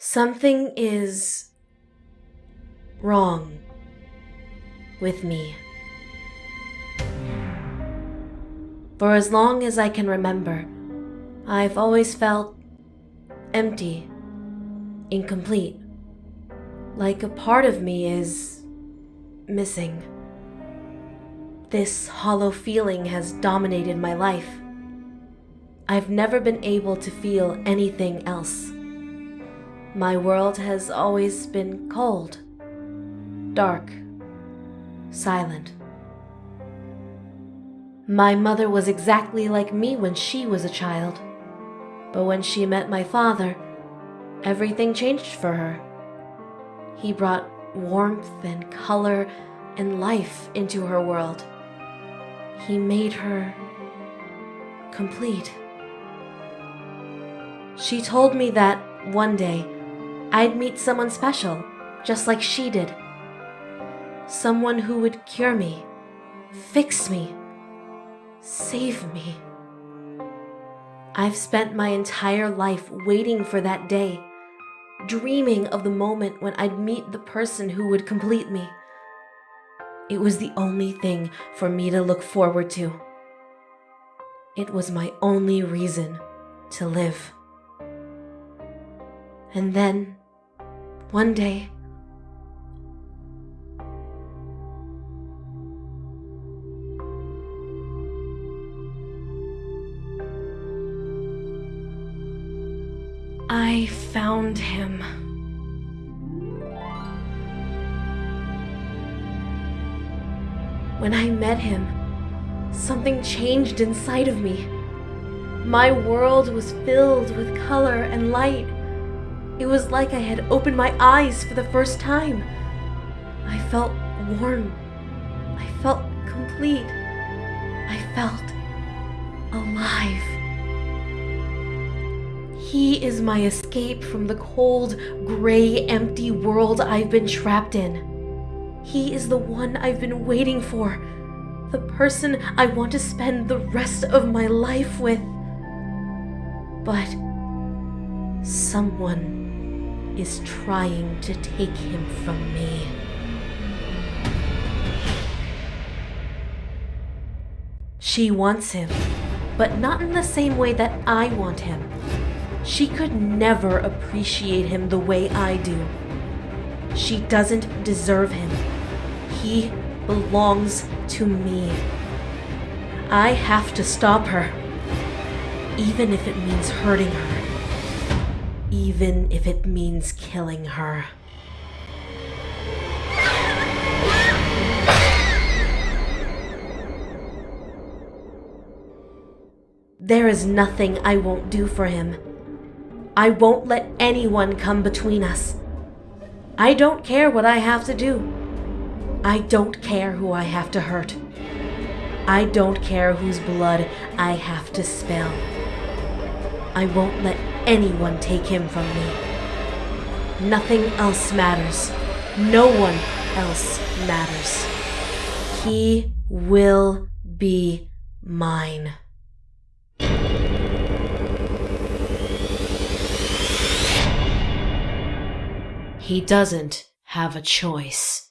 Something is wrong with me. For as long as I can remember, I've always felt empty, incomplete, like a part of me is missing. This hollow feeling has dominated my life. I've never been able to feel anything else. My world has always been cold, dark, silent. My mother was exactly like me when she was a child. But when she met my father, everything changed for her. He brought warmth and color and life into her world. He made her complete. She told me that one day I'd meet someone special, just like she did. Someone who would cure me, fix me, save me. I've spent my entire life waiting for that day, dreaming of the moment when I'd meet the person who would complete me. It was the only thing for me to look forward to. It was my only reason to live. And then, one day, I found him. When I met him, something changed inside of me. My world was filled with color and light. It was like I had opened my eyes for the first time. I felt warm. I felt complete. I felt alive. He is my escape from the cold, gray, empty world I've been trapped in. He is the one I've been waiting for, the person I want to spend the rest of my life with. But someone is trying to take him from me. She wants him, but not in the same way that I want him. She could never appreciate him the way I do. She doesn't deserve him. He belongs to me. I have to stop her. Even if it means hurting her. Even if it means killing her. There is nothing I won't do for him. I won't let anyone come between us. I don't care what I have to do. I don't care who I have to hurt. I don't care whose blood I have to spill. I won't let anyone take him from me. Nothing else matters. No one else matters. He will be mine. He doesn't have a choice.